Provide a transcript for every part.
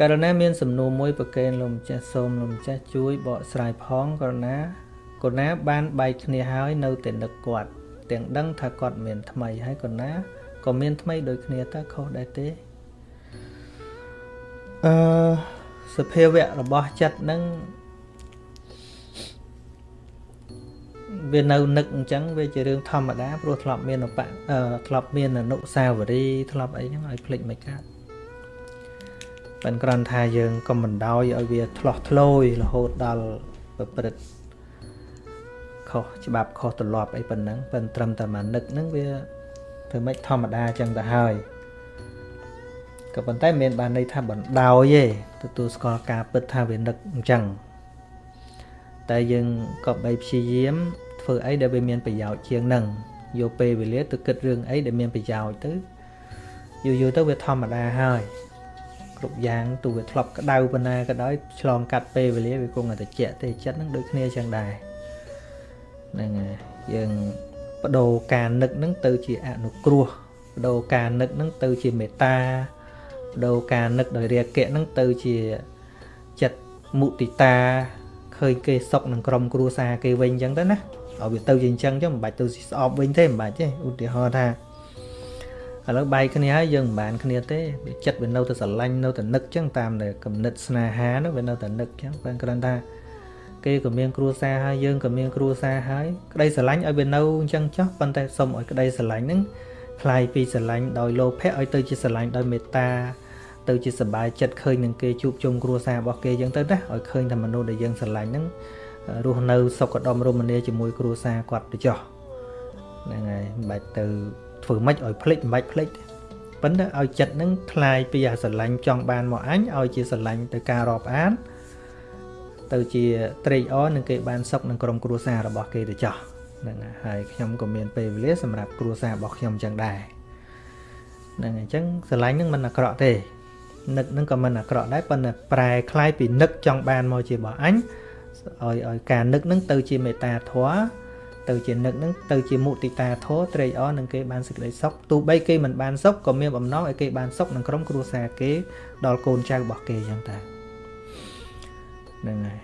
ករណីមានសំណួរមួយប្រកេនលោកម្ចាស់សូមលោកម្ចាស់ជួយបកស្រាយផងករណីកូនណាបានបែកគ្នាហើយនៅតែនឹកគាត់ទាំងដឹងថាគាត់មានថ្មីហើយកូនណាក៏មានថ្មីដូចគ្នាតើខុសដែរទេអឺសភាវៈរបស់ចិត្តនឹងវានៅនឹកអញ្ចឹងវាជារឿងធម្មតាព្រោះធ្លាប់មានអបធ្លាប់មានអនុសាវរីយ៍ធ្លាប់អីហ្នឹងឲ្យភ្លេចមិនកើត ប៉ិនគ្រាន់ថាយើងកុំបណ្ដោយឲ្យវាឆ្លោះធ្លោយរហូតដល់ប្រព្រឹត្តខុសច្បាប់ខុសទម្លាប់អីប៉ុណ្ណឹងប៉ិនត្រឹមតែមកនឹកហ្នឹងវាធ្វើម៉េចធម្មតាអញ្ចឹងទៅហើយក៏ប៉ុន្តែមិនបានន័យថាបណ្ដោយទេទទួលស្គាល់ការពិតថាវានឹកអញ្ចឹងតែយើងក៏បីព្យាយាមធ្វើអីដែលវាមានប្រយោជន៍ជាងនឹងយកពេលវេលាទៅគិតរឿងអីដែលមានប្រយោជន៍ទៅយូរយូរទៅវាធម្មតាហើយ គ្រប់យ៉ាងទោះវាធ្លាប់ក្តៅប៉ុណ្ណាក៏ដោយឆ្លងកាត់ពេលវេលាវាគង់តែតិចទេចិត្តនឹងដូចគ្នាចឹងដែរហ្នឹងហើយយើងបដូរការនឹកនឹងទៅជាអនុគ្រោះបដូរការនឹកនឹងទៅជាមេត្តាបដូរការនឹកដោយរាគៈនឹងទៅជាចិត្តមុទិតាឃើញគេសុកនឹងក្រុមគ្រួសារគេវិញអញ្ចឹងទៅណាឲ្យវាទៅជាអញ្ចឹងចឹងមិនបាច់ទៅស្អប់វិញទេមិនបាច់ទេឧទាហរណ៍ថា ឥឡូវបែកគ្នាហើយយើងមិនបានគ្នាទេវាចិត្តវានៅតែស្រឡាញ់នៅតែនឹកចឹងតាមតែគំនិតស្នេហានោះវានៅតែនឹកចឹងបើគ្រាន់ថាគេក៏មានគ្រួសារហើយយើងក៏មានគ្រួសារហើយក្តីស្រឡាញ់ឲ្យវានៅអញ្ចឹងចុះប៉ុន្តែសុំឲ្យក្តីស្រឡាញ់ហ្នឹងคลายពីស្រឡាញ់ដោយលោភៈឲ្យទៅជាស្រឡាញ់ដោយមេត្តាទៅជាសบายចិត្តឃើញនឹងគេជួបជុំគ្រួសាររបស់គេអញ្ចឹងទៅណាឲ្យឃើញថាមនុស្សដែលយើងស្រឡាញ់ហ្នឹងរស់នៅសុខដុមរមនាជាមួយគ្រួសារគាត់ទៅចុះហ្នឹងហើយមិនបាច់ទៅ ធ្វើម៉េចឲ្យភ្លេចមិនបាច់ភ្លេចប៉ុន្តែឲ្យចិត្តនឹងคลายពីអាស្រឡាញ់ចង់បានមកអញឲ្យជាស្រឡាញ់ទៅការរាប់អានទៅជាត្រេកអរនឹងគេបានសុខនឹងក្រុមគ្រួសាររបស់គេទៅចោះហ្នឹងហើយខ្ញុំក៏មានពេលវេលាសម្រាប់គ្រួសាររបស់ខ្ញុំចឹងដែរហ្នឹងអញ្ចឹងស្រឡាញ់នឹងមិនអាក្រក់ទេនឹកនឹងក៏មិនអាក្រក់ដែរប៉ុន្តែប្រែคล้ายពីនឹកចង់បានមកជារបស់អញឲ្យឲ្យការនឹកនឹងទៅជាមេត្តាធម៌ ទៅជានឹកនឹងទៅជាមុទិតាធម៌ត្រេកអរនឹងគេបានសេចក្តីសុខទោះបីគេមិនបានសុខក៏មានបំណងឲ្យគេបានសុខនឹងក្រុមគ្រួសារគេដល់កូនចៅរបស់គេចឹងតាហ្នឹងហើយ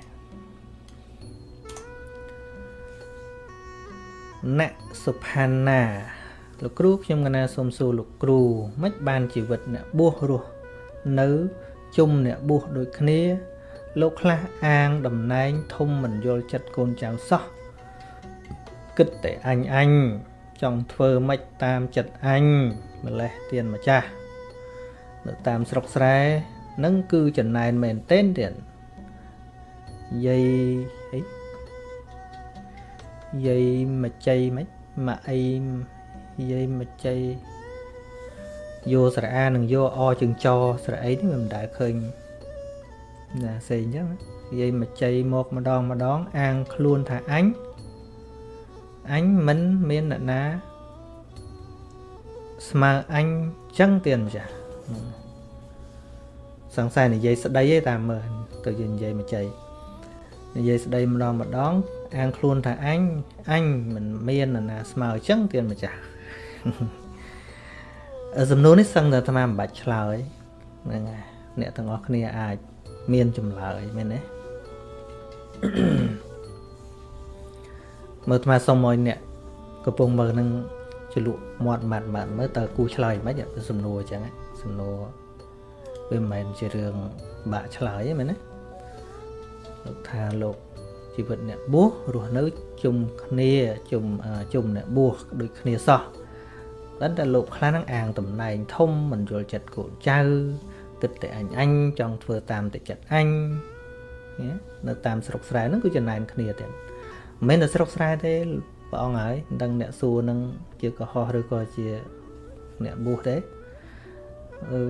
ណសុផាណាលោកគ្រូខ្ញុំកណាសូមសួរលោកគ្រូមិនបានជីវិតអ្នកបួសរស់នៅជុំអ្នកបួសដូចគ្នា លោកខ្លះអាងតំណែងធំមិនយល់ចិត្តកូនចៅសោះ គិតតែអញអញចង់ធ្វើម៉េចតាមចិត្តអញម្លេះទៀនម្ចាស់នៅតាមស្រុកស្រែនឹងគឺចំណែនមែនទែនទៀតយាយអីយាយមកចៃមិនមកអីយាយមកចៃយោស្រអានិងយោអជើងចស្រអីនេះមិនដែលឃើញណាសេអញ្ចឹងនិយាយមកចៃមកម្ដងម្ដងអាងខ្លួនថាអញ អញមិនមានអ្នកណា ស្មើអញចឹងទៀនចាសង្ស័យនិយាយស្ដីទេតាមមើលទៅយើងនិយាយមកចៃនិយាយស្ដីម្ដងម្ដងអាងខ្លួនថាអញអញមិនមានអ្នកណាស្មើចឹងទៀនម្ចាស់សំណួរនេះសឹងតែអាត្មាមិនបាច់ឆ្លើយហ្នឹងហើយអ្នកទាំងអស់គ្នាអាច មានចម្លើយមែនទេ មើលអាត្មាសុំឲ្យអ្នកកំពុងមើលនឹងជ្រលក់មាត់ម៉ាត់ម៉ាត់មើលតើគូឆ្លើយមិនទៅសំណួរអញ្ចឹងសំណួរវាមិនមែនជារឿងបាក់ឆ្លើយទេមែនទេលោកថាលោកជីវិតអ្នកបួសរស់នៅជុំគ្នាជុំជុំអ្នកបួសដូចគ្នាសោះតែតែលោកខ្លះហ្នឹងអាងតំណែងធំមិនយល់ចិត្តកូនចៅគិតតែអញអញចង់ធ្វើតាមតែចិត្តអញនៅតាមស្រុកស្រែហ្នឹងគឺចំណែនគ្នាទៀត មិនមែនតែស្រុកស្រែទេព្រះអង្គហើយមិនដឹងអ្នកសួរនឹងជាកុហកឬក៏ជាអ្នកបួសទេ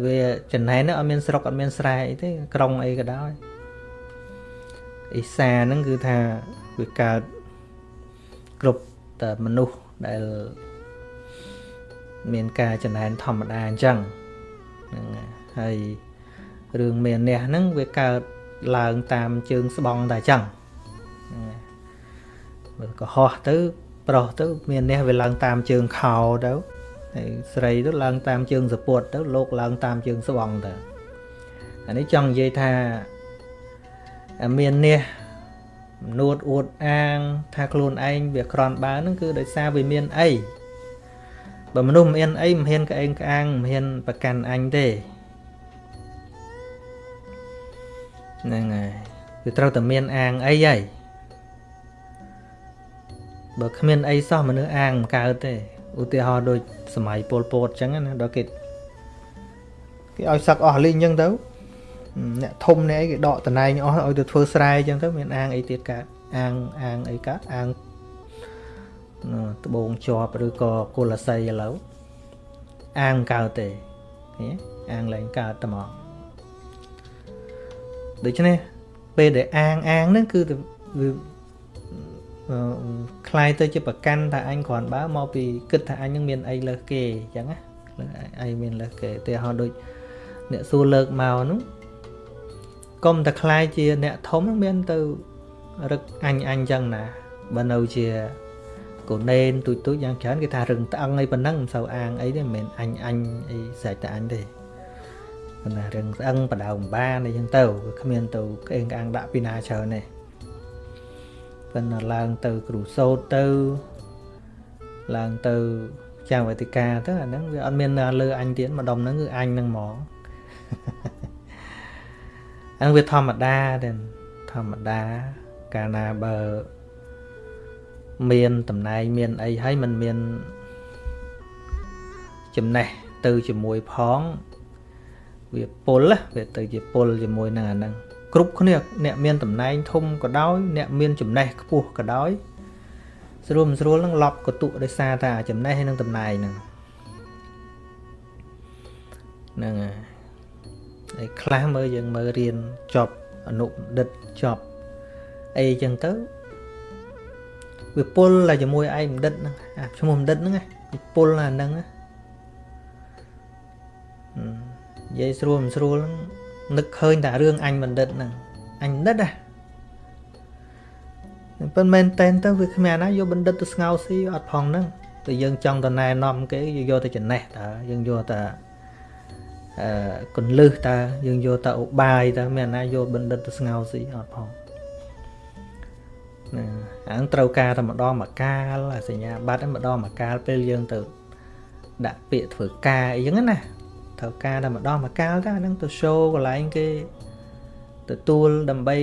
វាចំណែនហ្នឹងអត់មានស្រុកអត់មានស្រែអីទេក្រុងអីក៏ដោយអ៊ីសាហ្នឹងគឺថាវាកើតគ្រប់តែមនុស្សដែលមានការចំណែនធម្មតាអញ្ចឹងហ្នឹងហើយរឿងមានះហ្នឹងវាកើតឡើងតាមជើងស្បង់តែអញ្ចឹងមើល កុហកទៅ ប្រុសទៅ មានះវាឡើងតាមជើងខោទៅហើយស្រីទៅឡើងតាមជើងសពុតទៅលោកឡើងតាមជើងស្បង់ទៅអានេះចង់និយាយថាមាននេះនួតអួតអាង ថាខ្លួនឯងវាក្រន់បើហ្នឹងគឺដោយសារវាមានអីបើមនុស្សមិនមានអីមិនហ៊ានក្អេងក្អាងមិនហ៊ានប្រកាន់អញទេហ្នឹងហើយគឺត្រូវតែមានអាងអីហើយ បើគ្មានអីសោះមនុស្សអាងមិនកើតទេឧទាហរណ៍ដូចសម័យពលពតអញ្ចឹងណាដល់គេគេឲ្យសឹកអស់លីងអញ្ចឹងទៅអ្នកធំនេះអីគេដកតណែងអស់ឲ្យទៅធ្វើស្រែអញ្ចឹងទៅមានអាងអីទៀតកើតអាងអាងអីកើតអាងត្បូងជាប់ឬក៏គុលស័យឥឡូវអាងកើតទេអាងឡើងកើតតែមកដូច្នេះពេលដែលអាងអាងហ្នឹងគឺវា คล้ายទៅជាប្រកាន់ថាអញគ្រាន់បើមកពីគិតថាអញនឹងមានអីលើសគេអញ្ចឹងណាអីមានលើសគេតែហោដូចអ្នកសួរលើកមកនោះកុំតែคล้ายជាអ្នកធំនឹងមានទៅរឹកអញអញអញ្ចឹងណាបើនៅជាកូននេនទូចទូចយ៉ាងច្រើនគេថារឹងត្អឹងអីប៉ុណ្ណឹងមិនសូវអាងអីទេមិនមែនអញអញអីស្រេចតែអញទេប៉ុន្តែរឹងស្អឹងបដៅម្បានអីចឹងទៅវាគ្មានទៅក្អេងក្អាងដាក់ពីណាច្រើនទេ ប៉ុន្តែឡើងទៅគ្រូសោតទៅឡើងទៅចាវេទិកាទៅអាហ្នឹងវាអត់មានលើអញទៀតម្ដុំហ្នឹងគឺអញហ្នឹងហ្មងហ្នឹងវាធម្មតាទេធម្មតាកាលណាបើមានតំណែងមានអីហើយมันមានចំណេះទៅជាមួយផង វាពុលវាទៅជាពុលជាមួយនឹងអាហ្នឹង គ្រប់គ្នាអ្នកមានតំណែងធំក៏ដោយអ្នកមានចំណេះខ្ពស់ក៏ដោយស្រួលមិនស្រួលនឹងឡប់កតុដោយសារតែចំណេះហើយនឹងតំណែងហ្នឹងហ្នឹងហើយខ្លះមើលយើងមើលរៀនចប់អនុបណ្ឌិតចប់អីចឹងទៅវាពុលតែជាមួយឯងបណ្ឌិតហ្នឹងអាឈ្មោះបណ្ឌិតហ្នឹងវាពុលអាហ្នឹងនិយាយស្រួលមិនស្រួលហ្នឹង នឹកឃើញតែរឿងអញបណ្ឌិតហ្នឹងអញបណ្ឌិតហ៎ប៉ុន្តែមែនតែនទៅវាគ្មានណាយកបណ្ឌិតទៅស្ងោស៊ីអត់ផងហ្នឹងតែយើងចង់ទៅណែនាំគេយកទៅចំណេះតើយើងយកតែអឺកុនលឹះតើយើងយកតែឧបាយតើមានណាយកបណ្ឌិតទៅស្ងោស៊ីអត់ផងណាអាងត្រូវការតែម្ដងមកកាលសញ្ញាបត្រម្ដងមកកាលពេលយើងទៅដាក់ពាក្យធ្វើការអីចឹងណា ត្រូវការតែម្ដងមកកាលតែហ្នឹងទៅ show កន្លែងគេទទួលដើម្បី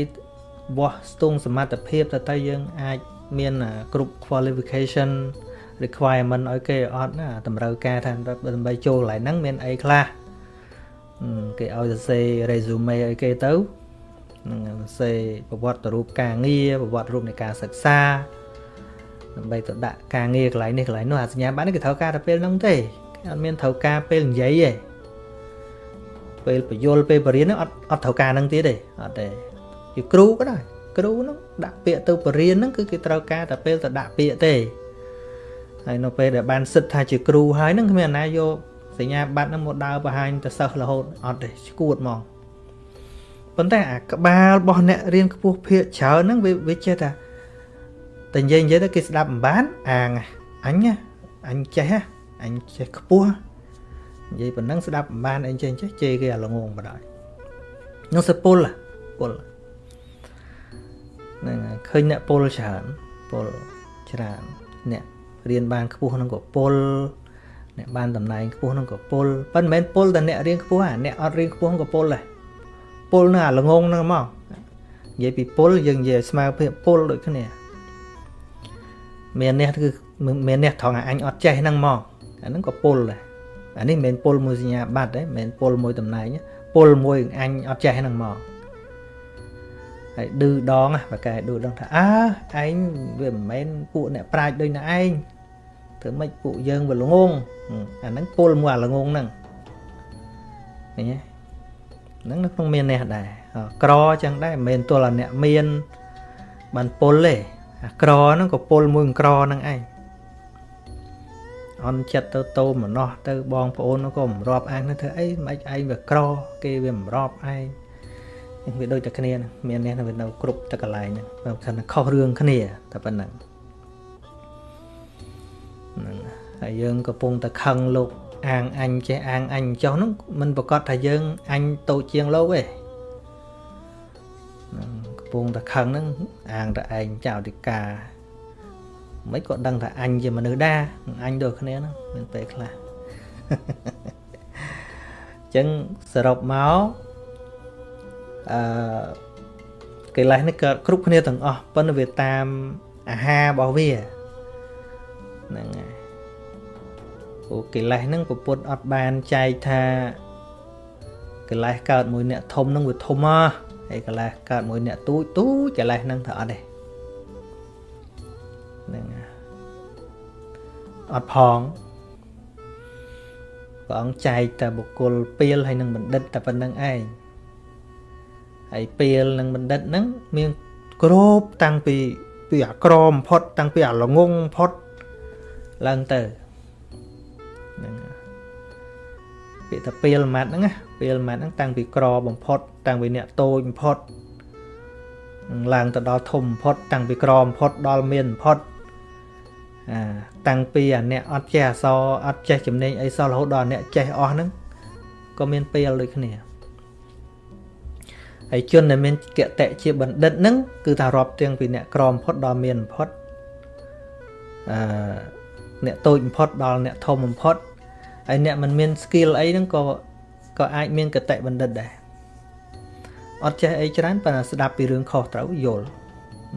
វាស់ស្ទង់សមត្ថភាពទៅទៅយើងអាចមានគ្រប់ qualification requirement ឲ្យគេអត់ណាតម្រូវការថាដើម្បីចូលកន្លែងហ្នឹងមានអីខ្លះគេឲ្យសរសេរ resume ឲ្យគេទៅនឹងសរសេរប្រវត្តិរូបការងារប្រវត្តិរូបនៃការសិក្សាដើម្បីទៅដាក់ការងារកន្លែងនេះកន្លែងនោះអាសញ្ញាបត្រនេះគេត្រូវការតែពេលហ្នឹងទេគេអត់មានត្រូវការពេលនិយាយទេ ពេលបយលពេលបរៀនហ្នឹងអត់អត់ត្រូវការហ្នឹងទៀតទេអត់ទេជាគ្រូក៏ដែរគ្រូហ្នឹងដាក់ពាក្យទៅបរៀនហ្នឹងគឺគេត្រូវការតែពេលទៅដាក់ពាក្យទេហើយនៅពេលដែលបានសិទ្ធថាជាគ្រូហើយហ្នឹងគ្មានណាយកសញ្ញាបត្រហ្នឹងមកដើរបង្ហាញទៅសិស្សរហូតអត់ទេឈួតហ្មងប៉ុន្តែអាក្បាលរបស់អ្នករៀនខ្ពស់ភាកច្រើនហ្នឹងវាវាចេះថាតែនិយាយនិយាយទៅគេស្ដាប់មិនបានអាងអញអញចេះអញចេះខ្ពស់ និយាយប៉ុណ្ណឹងស្ដាប់មិនបានអីចេះចេះជេរគេអាល្ងងបដ ாய் នោះសពុលពុលហ្នឹងឃើញអ្នកពុលច្រើនពុលច្រើនអ្នករៀនបានខ្ពស់ហ្នឹងក៏ពុលអ្នកបានតំណែងខ្ពស់ហ្នឹងក៏ពុលប៉ុន្តែមិនមែនពុលតែអ្នករៀនខ្ពស់អាអ្នកអត់រៀនខ្ពស់ក៏ពុលដែរពុលនៅអាល្ងងហ្នឹងមកនិយាយពីពុលយើងនិយាយស្មើភាពពុលដូចគ្នាមានអ្នកគឺមានអ្នកត្រង់អញអត់ចេះហ្នឹងមកអាហ្នឹងក៏ពុលដែរ អានេះមិនមែនពុលមួយសញ្ញាបត្រទេមិនមែនពុលមួយតំណែងពុលមួយអញអត់ចេះហ្នឹងមកហើយឌឺដងបើកែឌឺដងថាអើឯងវាមិនមែនពួកអ្នកប្រាជ្ញដូចណាឯងធ្វើម៉េចពួកយើងវាល្ងងអាហ្នឹងពុលមួយអាល្ងងហ្នឹងឃើញទេហ្នឹងនៅក្នុងមានអ្នកដែរក្រចឹងដែរមិនមែនទល់តែអ្នកមានបានពុលទេអាក្រហ្នឹងក៏ពុលមួយក្រហ្នឹងឯង អន់ចិត្តទៅតោមណោះទៅបងប្អូនក៏មិនរាប់អាងទៅធ្វើអីមិនឯងវាក្រគេវាមិនរាប់ឯងវាដូចតែគ្នាមានអ្នកនៅនៅគ្រប់តែកន្លែងហ្នឹងខណៈខុសរឿងគ្នាតែប៉ុណ្្នឹងហ្នឹងហើយយើងកំពុងតែខឹងលោកអាងអញចេះអាងអញចុះហ្នឹងមិនប្រកាសថាយើងអញតូចជាងលោកទេនឹងកំពុងតែខឹងហ្នឹងអាងតែឯងចៅតិកា មិនក៏ដឹងថាអញជាមនុស្សដែរអញដូចគ្នាហ្នឹងមានពេលខ្លះអញ្ចឹងសរុបមកអឺកិលេសនេះកើតគ្រប់គ្នាទាំងអស់ប៉ុន្តែវាតាមអាហាររបស់វាហ្នឹងហើយព្រោះកិលេសហ្នឹងពុទ្ធអត់បានចែកថាកិលេសកើតមួយអ្នកធំហ្នឹងវាធំហ៎ហើយកិលេសកើតមួយអ្នកទូចទូចកិលេសហ្នឹងទៅអត់ទេ អត់ផងព្រះអង្គចែកតែបុគ្គលពីលហើយនឹងបណ្ឌិតតែប៉ុណ្្នឹងឯងហើយពីលនឹងបណ្ឌិតហ្នឹងមានគ្រប់តាំងពីពីអាក្រមផុត តាំងពីអាល្ងងផុតឡើងទៅហ្នឹងពាក្យថាពីលម៉ាត់ហ្នឹងណាពីលម៉ាត់ហ្នឹងតាំងពីក្របំផុត តាំងពីអ្នកតូចបំផុតឡើងទៅដល់ធំបំផុត តាំងពីក្របំផុតដល់មានបំផុតអា តាំងពីអាអ្នកអត់ចេះអសរអត់ចេះចំណេញអីសោះរហូតដល់អ្នកចេះអស់ហ្នឹងក៏មានពេលដូចគ្នាហើយជនដែលមានកតៈជាបណ្ឌិតហ្នឹងគឺថារាប់ទាំងពីអ្នកក្រមផុតដល់មានផុតអឺអ្នកតូចបំផុតដល់អ្នកធំបំផុតហើយអ្នកមិនមាន skill អីហ្នឹងក៏ក៏អាចមានកតៈបណ្ឌិតដែរអត់ចេះអីច្រើនប៉ុន្តែស្ដាប់ពីរឿងខុសត្រូវយល់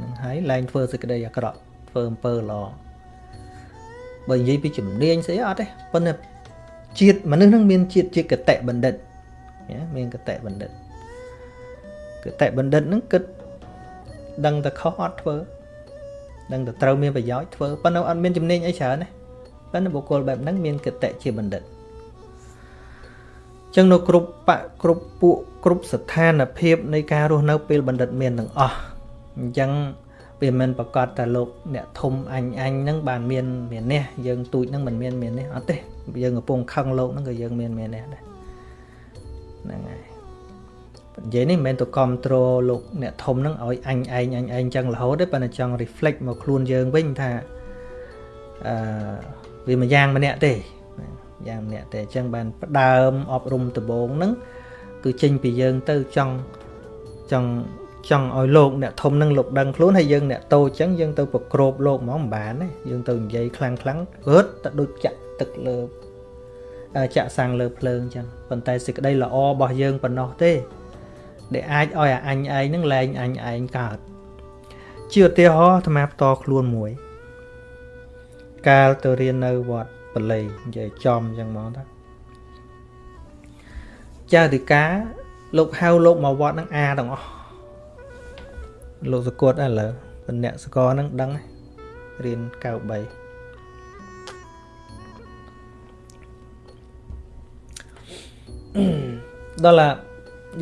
នឹងហើយឡើងធ្វើសេចក្តីអាក្រក់ធ្វើអំពើល្អ បើនិយាយពីជំនាញស្អីអត់ទេប៉ុន្តែជាតិមនុស្សនឹងមានជាតិជាកតៈបណ្ឌិតមានកតៈបណ្ឌិតគតិបណ្ឌិតហ្នឹងគិតដឹងតែខុសអត់ធ្វើដឹងតែត្រូវមានប្រយោជន៍ធ្វើប៉ុន្តែអត់មានចំណេញអីច្រើនណាប៉ុន្តែបុគ្គលបែបហ្នឹងមានគតិជាបណ្ឌិតចឹងនៅគ្រប់បកគ្រប់ពួកគ្រប់ស្ថានភាពនៃការរស់នៅពេលបណ្ឌិតមានទាំងអស់អញ្ចឹង វាមិនប្រកាសតែលោកអ្នកធំអញអញហ្នឹងបានមានមាននេះយើងទូចហ្នឹងមិនមានមាននេះអត់ទេយើងកំពុងខឹងលោកហ្នឹងក៏យើងមានមាននេះដែរហ្នឹងហើយនិយាយនេះមិនមែនទៅគ្រប់គ្រងលោកអ្នកធំនឹងឲ្យអញឯងអញឯងចឹងរហូតទេប៉ុន្តែចង់ reflect មកខ្លួនយើងវិញថាអឺវាមួយយ៉ាងម្នាក់ទេយ៉ាងម្នាក់ទេអញ្ចឹងបានផ្ដើមអប់រំដំបងហ្នឹងគឺចេញពីយើងទៅចង់ចង់ ចង់ឲ្យលោកអ្នកធំនឹងលោកដឹងខ្លួនហើយយើងអ្នកតូចអញ្ចឹងយើងទៅប្រក្របលោកហ្មងមិនបានទេយើងទៅនិយាយខ្លាំងខ្លាំងរត់ទៅដូចចាក់ទឹកលើចាក់សាំងលើភ្លើងអញ្ចឹងប៉ុន្តែសេចក្តីល្អរបស់យើងប៉ុណ្ណោះទេ ដែលអាចឲ្យអាអញឯងនឹងលែងអញឯងកើតជាឧទាហរណ៍អាត្មាផ្ទាល់ខ្លួនមួយ កាលទៅរៀននៅវត្តបល័យនិយាយចំអញ្ចឹងមកតាចៅតិកាលោកហៅលោកមកវត្តនឹងអាទាំងអស់ លោកសកតឥឡូវបអ្នកសកលនឹងដឹងរៀន93ដល់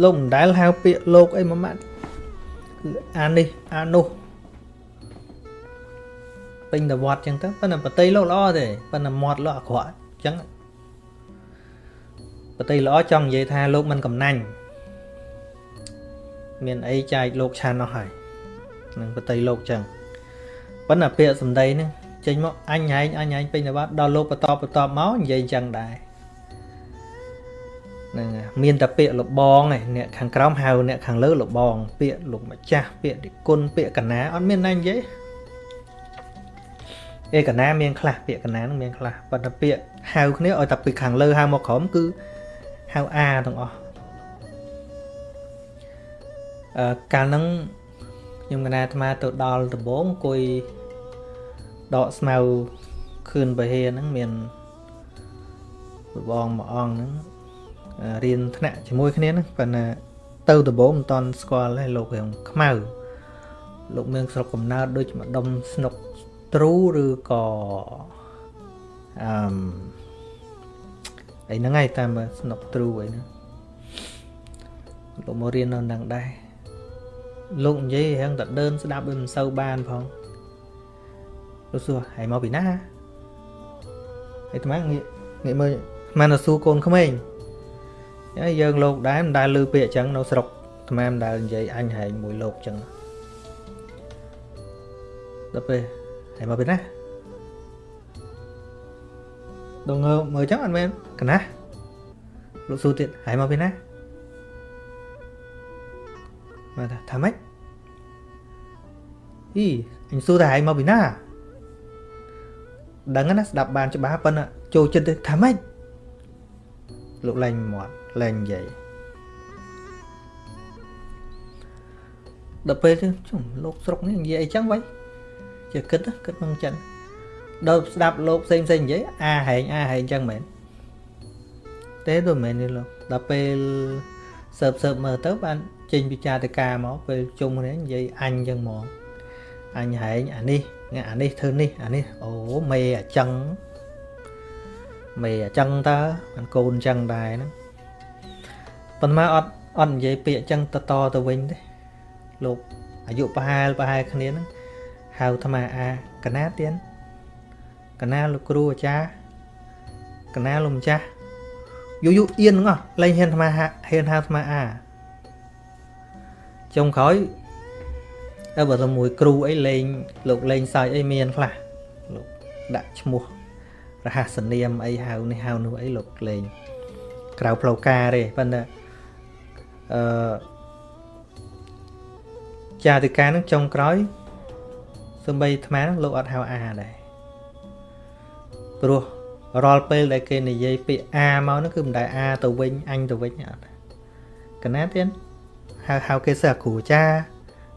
លោកមិនដែលហៅពាក្យលោកអីមួយម៉ាត់គឺអានេះអានោះពេញតវត្តចឹងទៅប៉ុន្តែបតីលោកល្អទេប៉ុន្តែមាត់លោកអាក្រក់ចឹងបតីល្អចង់និយាយថាលោកមិនកំណាញ់មានអីចែកលោកឆានអស់ហើយ នឹងបតីលោកចឹងប៉ុន្តែពាក្យសម្ដីហ្នឹងចេញមកអញហែងអញហែងពេញតវត្តដល់លោកបន្តបន្តមកនិយាយចឹងដែរហ្នឹងមានតែពាក្យលបងឯអ្នកខាងក្រោមហៅអ្នកខាងលើលបង ពាក្យលោកម្ចាស់ពាក្យនិគុណពាក្យកណាអត់មានណានិយាយឯកណាមានខ្លះពាក្យកណានឹងមានខ្លះប៉ុន្តែពាក្យហៅគ្នាឲ្យតែពីខាងលើហៅមកក្រោមគឺហៅអាទាំងអស់អឺកាលហ្នឹង ខ្ញុំកណាអាត្មាទៅដល់ដំបងអង្គុយដកស្មៅខឿនបេហេហ្នឹងមានបងមួយអង្គហ្នឹងរៀនថ្នាក់ជាមួយគ្នាហ្នឹងប៉ុន្តែទៅដំបូងមិនតន់ស្គាល់ទេលោករឿងខ្មៅលោកមានស្រុកកំណើតដូចម្ដុំស្នុកទ្រូឬក៏អឺមអីហ្នឹងឯងតាមស្នុកទ្រូអីហ្នឹងលោកមករៀននៅនឹងដែរ លោកនិយាយរឿងតែដើនស្ដាប់វាមិនសូវបានផងលោកសួរហើយមកពីណាហើយថ្មងាកងាកមើលមិនទៅសួរកូនក្មេងហើយយើងលោកដែរមិនដែលឮពាក្យអញ្ចឹងនៅស្រុកអាត្មាមិនដែលនិយាយអញហែងមួយលោកអញ្ចឹងដល់ពេលហើយមកពីណាដងើមើលចឹងអត់មែនកណាស់លោកសួរទៀតហើយមកពីណា មកថាថាម៉េចអីអញសួរថាហើយមកពីណាដឹងណាស្ដាប់បានច្បាស់ប៉ុន្តែចូលចិត្តទៅថាម៉េចលោកលែងមាត់លែងនិយាយដល់ពេលទៅជុំលោកស្រុកនេះនិយាយអីចឹងវិញជាគិតគិតនឹងចឹងដល់ស្ដាប់លោកផ្សេងផ្សេងនិយាយអាហែងអាហែងចឹងមែនទេទៅមែនទេលោកដល់ពេលសើបសើបមើលទៅបាន ចេញពិចារការមកពេលជុំគ្នានិយាយអញចឹងហ្មងអញហែងអានេះអានេះធ្វើនេះអានេះអូមេអាចឹងមេអាចឹងតើបានកូនចឹងដែរហ្នឹងប៉ុន្តែអត់អត់និយាយពាក្យចឹងតតទៅវិញទេលោកអាយុប្រហែលប្រហែលគ្នាហ្នឹងហៅអាត្មាអាកណាទៀនកណាលោកគ្រូអាចារ្យកណាលោកម្ចាស់យូរយូរអៀនហ្នឹងអស់លែងហ៊ានអាត្មាហ៊ានហៅអាត្មាអា ចុងក្រោយតែបើតែមួយគ្រូអីលេងលោកលេងសើចអីមានខ្លះលោកដាក់ឈ្មោះរហស្សនាមអីហៅនេះហៅនោះអីលោកលេងក្រៅផ្លូវការទេប៉ុន្តែអឺចាតិកានឹងចុងក្រោយសំបីអាត្មានឹងលោកអត់ហៅអាដែរព្រោះរាល់ពេលដែលគេនិយាយពាក្យអាមកនោះគឺមិនដែលអាទៅវិញអញទៅវិញអត់កណាទៀត ហៅហៅគេសិស្សគ្រូចា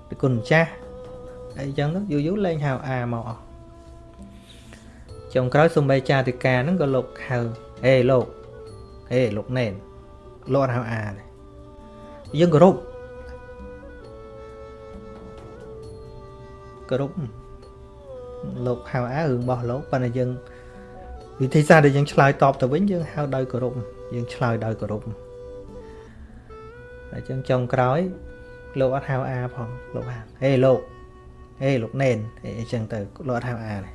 ពីគុណម្ចាស់អីចឹងទៅយូរយូរលែងហៅអាមកអស់ចុងក្រោយសំបីចាតិកាហ្នឹងក៏លោកហៅអេលោកអេលោកណែនលោកអត់ហៅអាទេយើងគោរពគោរពលោកហៅអារឿងរបស់លោកប៉ុន្តែយើងវិធីសាស្ត្រដែលយើងឆ្លើយតបទៅវិញយើងហៅដោយគោរពយើងឆ្លើយដោយគោរព តែចឹងចុងក្រោយ លោកអត់ហៅអាផងលោកហៅហេលោកហេលោកណែនអីចឹងទៅលោកអត់ហៅអាទេ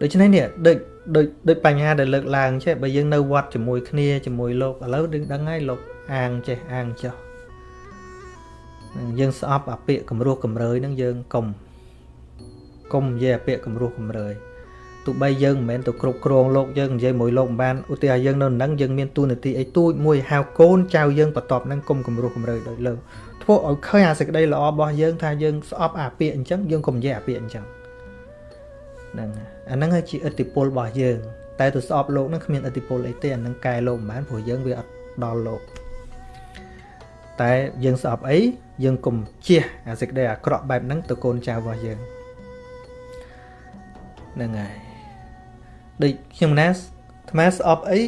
ដូច្នេះនេះដូចដូចដូចបញ្ហាដែលលើកឡើងចេះបើយើងនៅវត្តជាមួយគ្នាជាមួយលោកឥឡូវដឹងដឹងហើយលោកអាងចេះអាងចុះយើងស្អប់អាពាកគំរោះកំរើយហ្នឹងយើងកុំកុំនិយាយអាពាកគំរោះកំរើយ ទោះបីយើងមិនមែនទៅគ្រប់គ្រងលោកយើងនិយាយមួយលោកមិនបានឧទាហរណ៍យើងនៅនឹងយើងមានទូនាទីអីទូចមួយហៅកូនចៅយើងបន្ទាប់នឹងគុំគំរោះកំរើយដោយលើធ្វើឲ្យឃើញអាសេចក្តីល្អរបស់យើងថាយើងស្អប់អាពាកអញ្ចឹងយើងកុំនិយាយអាពាកអញ្ចឹងហ្នឹងអាហ្នឹងជាឥទ្ធិពលរបស់យើង តែទៅស្អប់លោកហ្នឹងគ្មានឥទ្ធិពលអីទេអាហ្នឹងកែលោកមិនបានព្រោះយើងវាអត់ដល់លោកតែយើងស្អប់អីយើងកុំជះអាសេចក្តីអាក្រក់បែបហ្នឹងទៅកូនចៅរបស់យើងហ្នឹងហើយ ដូចខ្ញុំណាអាត្មាស្អប់អី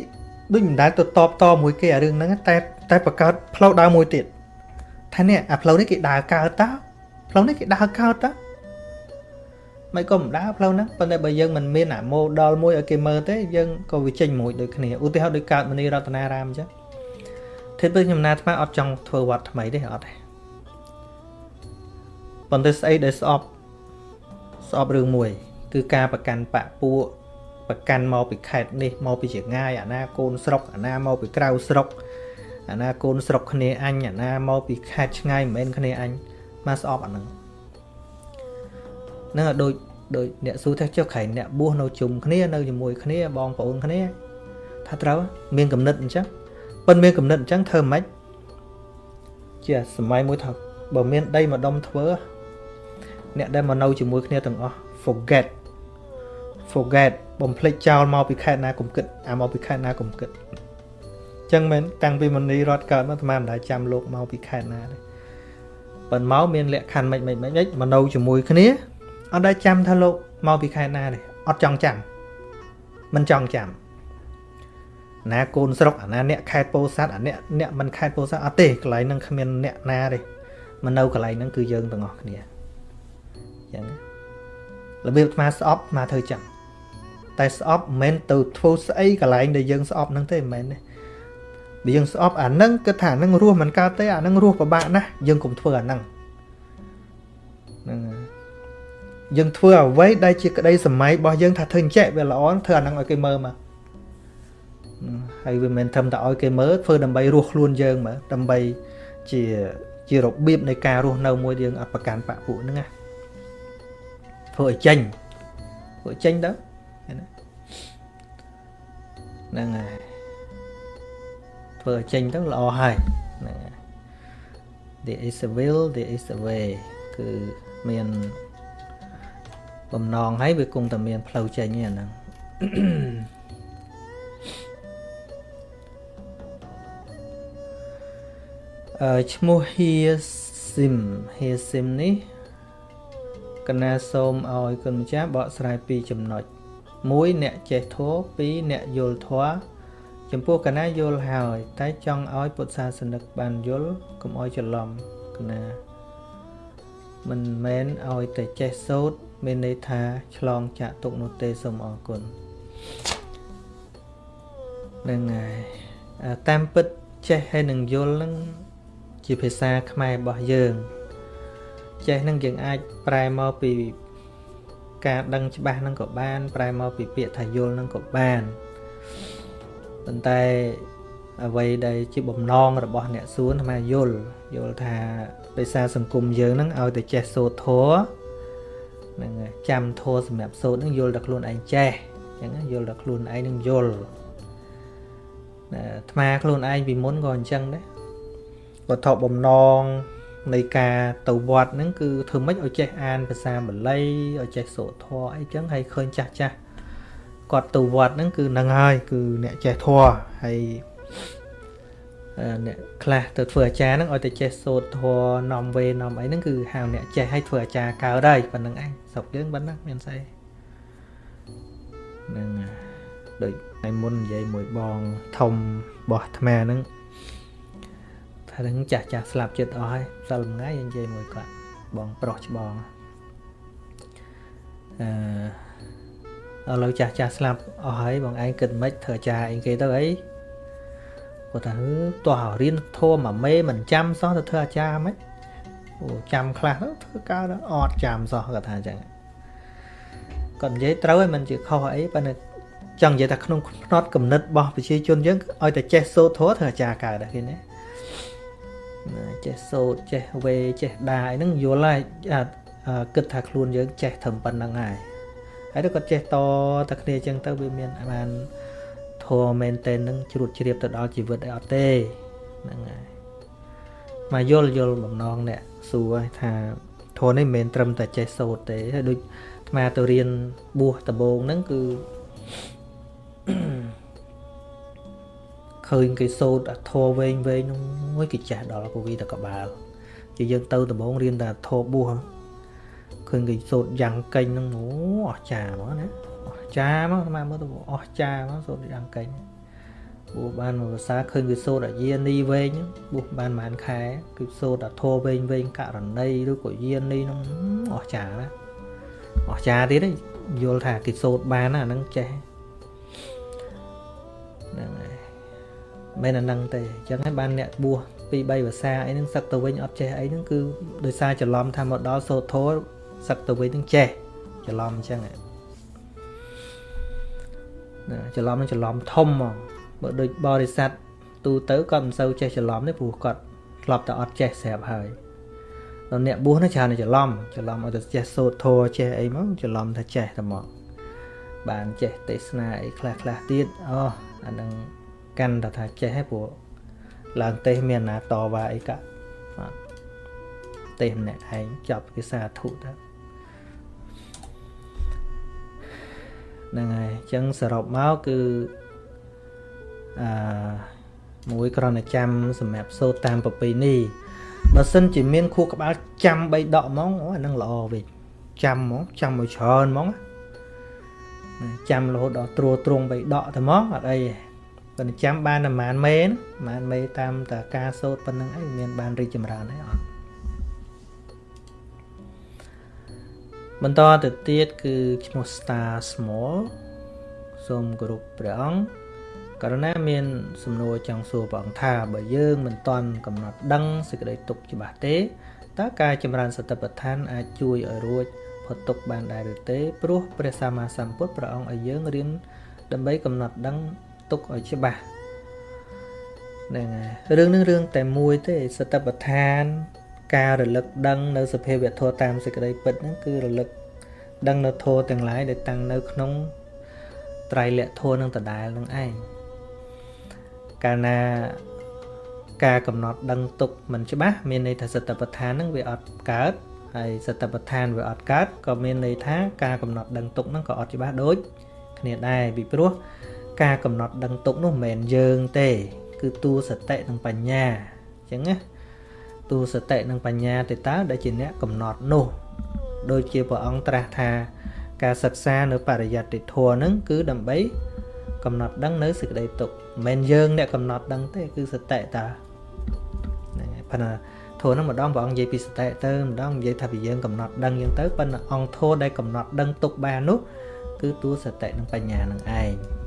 ដូចមិនដែលទៅតបតមួយគេអារឿងហ្នឹងតែតែបង្កើតផ្លូវដើរមួយទៀតថានេះអាផ្លូវនេះគេដើរកើតតើផ្លូវនេះគេដើរកើតតើមិនក៏មិនដើរផ្លូវហ្នឹងប៉ុន្តែបើយើងមិនមានអា model មួយឲ្យគេមើលទេយើងក៏វាចេញមួយដូចគ្នាឧទាហរណ៍ដូចកើតមនីរតនារាមអញ្ចឹងធិបពេលខ្ញុំណាអាត្មាអត់ចង់ធ្វើវត្តថ្មីទេអត់ទេប៉ុន្តែស្អីដែលស្អប់ស្អប់រឿងមួយ គឺការប្រកាន់បពពួក ប្រកាន់មកពីខេត្តនេះមកពីជាងាយអាណាកូនស្រុកអាណាមកពីក្រៅស្រុកអាណាកូនស្រុកគ្នាអញអាណាមកពីខេត្តឆ្ងាយមិនមែនគ្នាអញមកស្អប់អាហ្នឹងហ្នឹងដូចដូចអ្នកស៊ូថាចុះក្រែងអ្នកបួសនៅជុំគ្នានៅជាមួយគ្នាបងប្អូនគ្នាថាត្រូវមានកំណត់អញ្ចឹងប៉ុន្តែមានកំណត់អញ្ចឹងធ្វើម៉េចជាសម័យមួយថាបើមានដីមកដុំធ្វើអ្នកដែលមកនៅជាមួយគ្នាទាំងអស់ forget forget បំភ្លេចចោលមកពីខេត្តណាកុំគិតអាមកពីខេត្តណាកុំគិតចឹងមែនតាំងពីមនីរត់កើតមកអាត្មាមិនដែលចាំលោកមកពីខេត្តណាទេប៉ុន្តែមកមានលក្ខខណ្ឌមិនមិនមិនមកនៅជាមួយគ្នាអត់ដែលចាំថាលោកមកពីខេត្តណាទេអត់ចង់ចាំមិនចង់ចាំណាកូនស្រុកអាណាអ្នកខេត្តពោធិ៍សាត់អាអ្នកអ្នកមិនខេត្តពោធិ៍សាត់អត់ទេកន្លែងហ្នឹងគ្មានអ្នកណាទេមកនៅកន្លែងហ្នឹងគឺយើងទាំងអស់គ្នាអញ្ចឹងរបៀបអាត្មាស្អប់អាត្មាធ្វើចឹង តែស្អប់មិនមែនទៅធ្វើស្អីកន្លែងដែលយើងស្អប់ហ្នឹងទេមិនមែនទេបើយើងស្អប់អាហ្នឹងគិតថាអាហ្នឹងរស់មិនកើតទេអាហ្នឹងរស់ពិបាកណាស់យើងកុំធ្វើអាហ្នឹងហ្នឹងយើងធ្វើអ្វីដែលជាក្តីសម័យរបស់យើងថាធ្វើអញ្ចេះវាល្អធ្វើអាហ្នឹងឲ្យគេមើលមកហើយវាមិនត្រឹមតែឲ្យគេមើលធ្វើដើម្បីរស់ខ្លួនយើងមើលដើម្បីជាជារបៀបនៃការរស់នៅមួយយើងអត់ប្រកាន់បពពួកហ្នឹងណាធ្វើឲ្យចេញធ្វើចេញទៅណា ហ្នឹងហើយធ្វើឲ្យចេញទៅល្អហើយហ្នឹងហើយ there is a will there is a way គឺមានបំណងហើយវាគង់តែមានផ្លូវចេញហ្នឹងអឺឈ្មោះ Here Sim Here Sim នេះកណាសូមឲ្យគុណម្ចាស់បកស្រាយពីចំណុច1 អ្នកចេះធម៌2អ្នកយល់ធម៌ចំពោះកណាយល់ហើយ តែចង់ឲ្យពុទ្ធសាសនិកបានយល់កុំឲ្យច្រឡំកណាមិនមែនឲ្យតែចេះសូត្រមានន័យថាឆ្លងចាក់ទុកនោះទេសូមអរគុណនឹងហើយតាមពិតចេះហើយនឹងយល់នឹងជាភាសាខ្មែររបស់យើង ចេះនឹងយើងអាចប្រែមកពី ការដឹងច្បាស់នឹងក៏បាន ប្រែមកពីពាក្យថាយល់នឹងក៏បានប៉ុន្តែអ្វីដែលជាបំណងរបស់អ្នកសួនថាយល់យល់ថាដោយសារសង្គមយើងហ្នឹងឲ្យតែចេះសូត្រធម៌ហ្នឹងចាំធម៌សម្រាប់សូត្រហ្នឹងយល់តែខ្លួនឯងចេះអញ្ចឹងយល់តែខ្លួនឯងនឹងយល់អាត្មាខ្លួនឯងពីមុនក៏អញ្ចឹងដែរវត្ថុបំណង នៃការទៅវត្តហ្នឹងគឺធ្វើម៉េចឲ្យចេះអានភាសាបាលីឲ្យចេះសូត្រធម៌អីចឹងហើយឃើញចាស់ចាស់គាត់ទៅវត្តហ្នឹងគឺនឹងហើយគឺអ្នកចេះធម៌ហើយអ្នកខ្លះទៅធ្វើអាចារ្យហ្នឹងឲ្យតែចេះសូត្រធម៌នាំវេនាំអីហ្នឹងគឺហៅអ្នកចេះឲ្យធ្វើអាចារ្យកើតហើយប៉ុណ្្នឹងឯងស្រុកយើងប៉ុណ្ណាមានស្អីហ្នឹងដូចថ្ងៃមុននិយាយមួយបងធំបោះអាត្មាហ្នឹង ថានឹងចាស់ចាស់ស្លាប់ចិត្តអស់ហើយសិលថ្ងៃនិយាយមួយគាត់បងប្រុសច្បងអឺឥឡូវចាស់ចាស់ស្លាប់អស់ហើយបងឯងគិតមិនធ្វើអាចារ្យអីគេទៅអីគាត់ថាទោះរៀនធម៌មួយមេមិនចាំសោះទៅធ្វើអាចារ្យមិនអូចាំខ្លះទៅធ្វើកើតអត់ចាំសោះគាត់ថាអញ្ចឹងគាត់និយាយត្រូវហើយមិនជាខុសអីប៉ុន្តែចង់និយាយថាក្នុងផ្នត់កំណត់របស់ប្រជាជនយើងឲ្យតែចេះសូត្រធម៌ធ្វើអាចារ្យកើតដែរឃើញទេ ចេះសូត្រចេះវេចេះដាអីហ្នឹងយល់ហើយគិតថាខ្លួនយើងចេះត្រឹមប៉ុណ្្នឹងហើយហើយទៅគាត់ចេះតតែគ្នាអញ្ចឹងទៅវាមានបានធម៌មែនតែនឹងជ្រួតជ្រាបទៅដល់ជីវិតអីអត់ទេហ្នឹងហើយមកយល់យល់បំណងអ្នកសួរថាធម៌នេះមិនមែនត្រឹមតែចេះសូត្រទេហើយដូចអាត្មាទៅរៀនបួសដំបូងហ្នឹងគឺ ឃើញគេសូត្រអាធរវែងវែងនោះមួយគេចេះដល់ពវីតកបាលជាយើងទៅដំបងរៀនតែធរបួសឃើញគេសូត្រយ៉ាងកេញហ្នឹងអូអស្ចារ្យហ្មងណាអស្ចារ្យមកស្មានមើលទៅអស្ចារ្យមកសូត្រយ៉ាងកេញបួសបានមួយភាសាឃើញគេសូត្រអាយានីវែងបួសបានប្រហែលខែគឺសូត្រអាធរវែងវែងករណីឬក៏យានីហ្នឹងអស្ចារ្យណាអស្ចារ្យទៀតយល់ថាគេសូត្របានអាហ្នឹងចេះហ្នឹងហើយ មិនអានឹងទេអញ្ចឹងហើយបានអ្នកបួសពី3ភាសាអីហ្នឹងសឹកទៅវិញអត់ចេះអីហ្នឹងគឺដោយសារច្រឡំថាមកដល់សូត្រធម៌សឹកទៅវិញហ្នឹងចេះច្រឡំអញ្ចឹងណាច្រឡំនឹងច្រឡំធំហ្មងបើដូចបរិស័ទទូទៅគាត់មិនសូវចេះច្រឡំទេព្រោះគាត់ធ្លាប់តែអត់ចេះស្រាប់ហើយដល់អ្នកបួសនោះច្រើនតែច្រឡំច្រឡំឲ្យតែចេះសូត្រធម៌ចេះអីមកច្រឡំថាចេះតែមកបានចេះទេសនាអីខ្លះខ្លះទៀតអូអានឹង កាន់តែថាចេះហើយព្រោះឡើងទេសមានណាតវ៉ាអីកាបាទទេសម្នាក់ឯងចាប់គេសាធុទៅហ្នឹងហើយអញ្ចឹងសរុបមកគឺអឺមួយគ្រាន់តែចាំសម្រាប់សូត្រតាមប្រពៃណីបើសិនជាមានខួរក្បាលចាំ3ដកហ្មងអូអានឹងល្អវិញចាំហ្មងចាំឲ្យច្រើនហ្មងចាំរហូតដល់ត្រួតត្រង3ដកតែហ្មងអត់អីទេ ប៉ុន្តែចាំបានតែប៉ុន្មានមេប៉ុន្មានមេតាមតែការសូត្រប៉ុណ្្នឹងអីមានបានរីកចម្រើនអីអត់បន្តទៅទៀតគឺឈ្មោះ Star Small សូមគោរពព្រះអង្គករណីមានសំណួរចង់សួរព្រះអង្គថាបើយើងមិនទាន់កំណត់ដឹងសេចក្តីទុកច្បាស់ទេតើការចម្រើនសតិប្បដ្ឋានអាចជួយឲ្យរួចផុតទុកបានដែរឬទេព្រោះព្រះសម្មាសម្ពុទ្ធព្រះអង្គឲ្យយើងរៀនដើម្បីកំណត់ដឹង ទុកឲ្យច្បាស់ហ្នឹងហើយរឿងនឹងរឿងតែមួយទេសតិប្បដ្ឋាន ការរលឹកដឹងនៅសភាវធម៌តាមសេចក្តីពិតហ្នឹងគឺរលឹកដឹងនៅធម៌ទាំងឡាយដែលតាំងនៅក្នុងត្រៃលក្ខធម៌នឹងដដែលនឹងឯងកាលណាការកំណត់ដឹងទុកមិនច្បាស់មានន័យថាសតិប្បដ្ឋានហ្នឹងវាអត់កើតហើយសតិប្បដ្ឋានវាអត់កើតក៏មានន័យថាការកំណត់ដឹងទុកហ្នឹងក៏អត់ច្បាស់ដូចគ្នាដែរពីព្រោះ ការកំណត់ដឹងទុកនោះមិនមែនយើងទេ គឺទូសតិនិងបញ្ញាអញ្ចឹងណាទូសតិនិងបញ្ញាទេតើដែលជាអ្នកកំណត់នោះដូចជាព្រះអង្គត្រាស់ថា ការសិក្សានៅបរិយត្តិធម៌ហ្នឹងគឺដើម្បីកំណត់ដឹងនៅសេចក្តីទុកមិនមែនយើងអ្នកកំណត់ដឹងទេគឺសតិតាហ្នឹងហើយប៉ុន្តែធម៌ហ្នឹងម្ដងព្រះអង្គនិយាយពីសតិទៅម្ដងនិយាយថាពីយើងកំណត់ដឹងយ៉ាងទៅប៉ុន្តែអង្គធម៌ដែលកំណត់ដឹងទុកបាននោះគឺតួសតិនិងបញ្ញានឹងឯង